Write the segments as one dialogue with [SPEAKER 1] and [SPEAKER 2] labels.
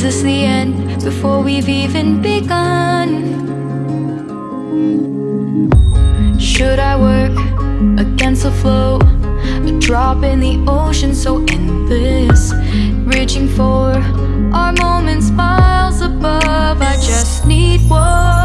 [SPEAKER 1] Is this the end before we've even begun? Should I work against the flow? A drop in the ocean so endless Reaching for our moments miles above I just need one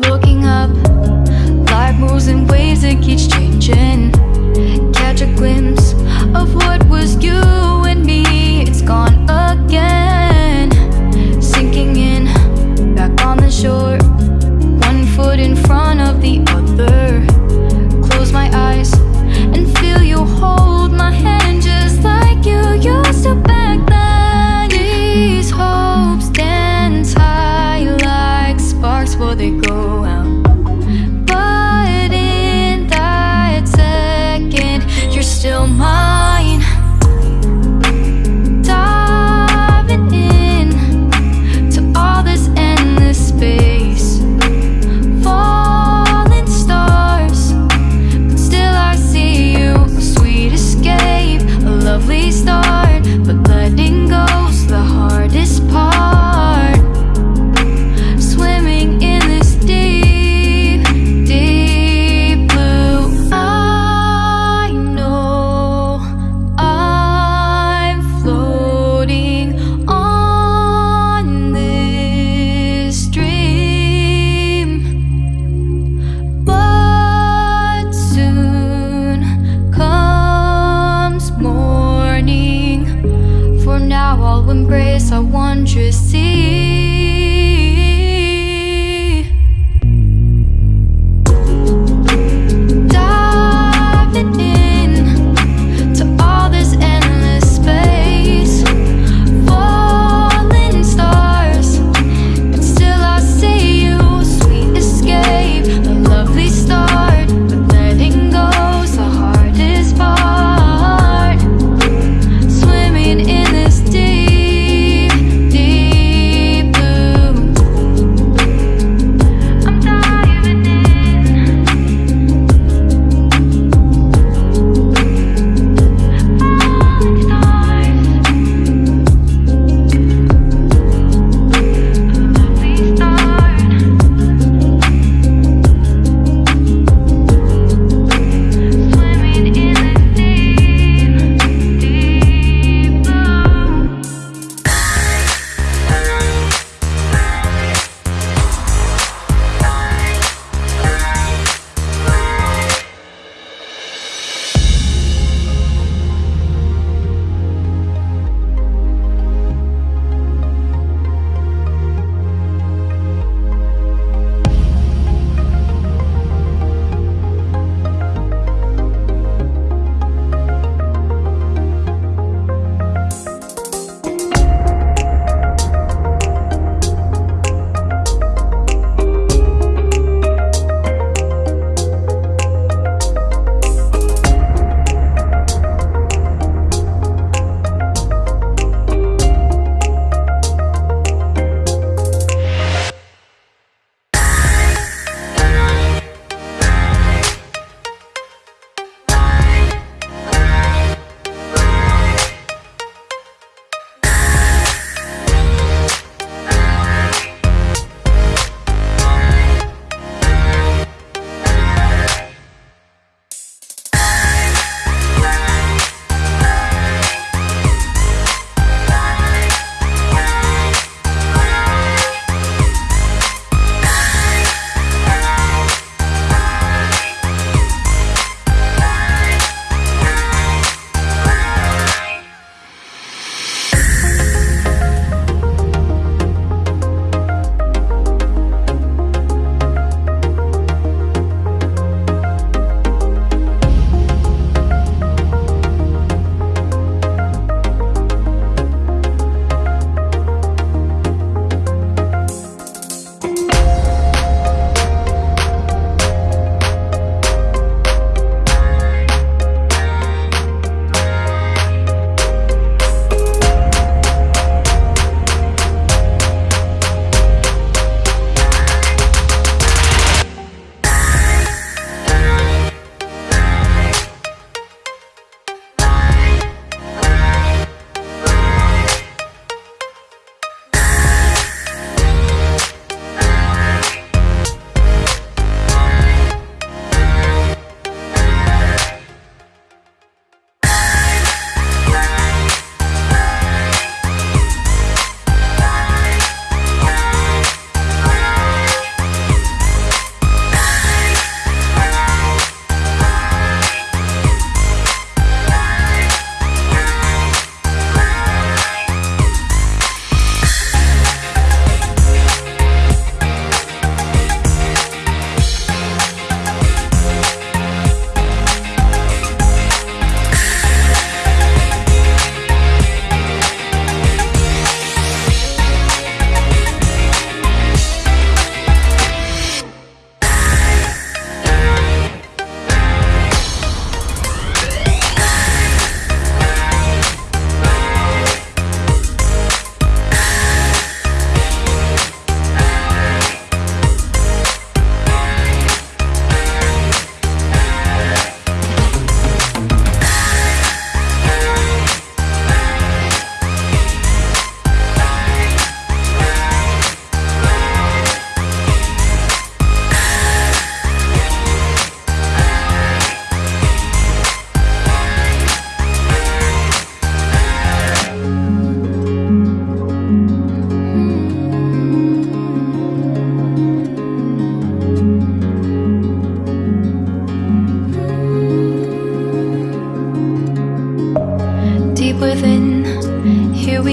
[SPEAKER 1] Looking up, life moves in waves that keeps changing. Catch a glimpse of what was you and me. It's gone up embrace our wondrous sea.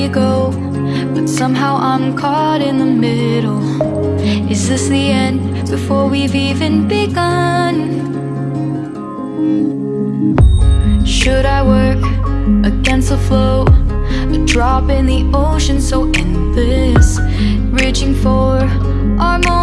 [SPEAKER 1] we go But somehow I'm caught in the middle Is this the end before we've even begun? Should I work against the flow? A drop in the ocean so endless Reaching for our moment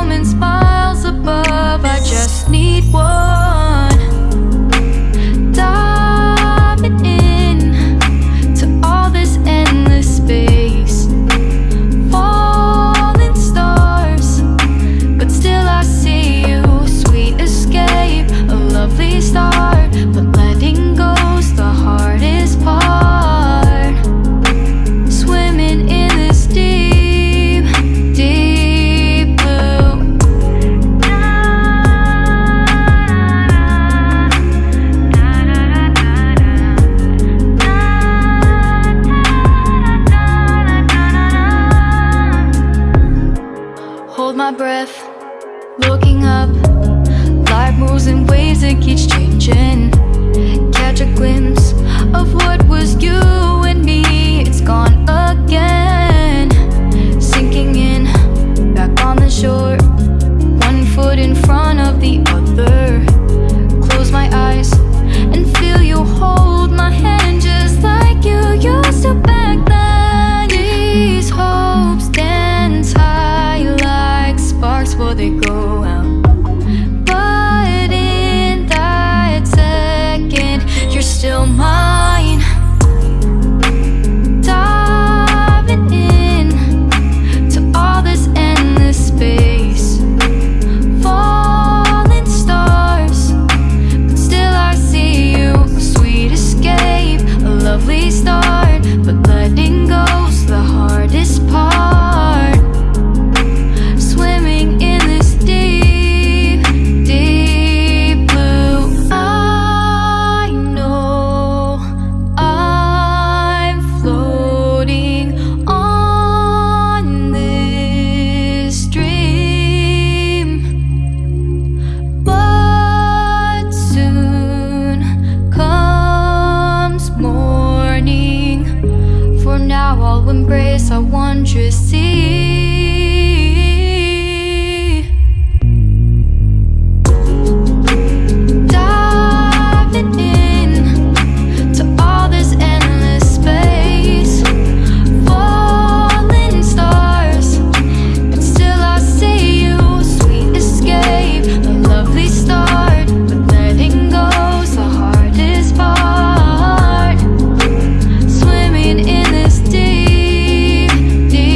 [SPEAKER 1] looking up Life moves in waves It keeps changing. Catch a glimpse embrace our wondrous sea.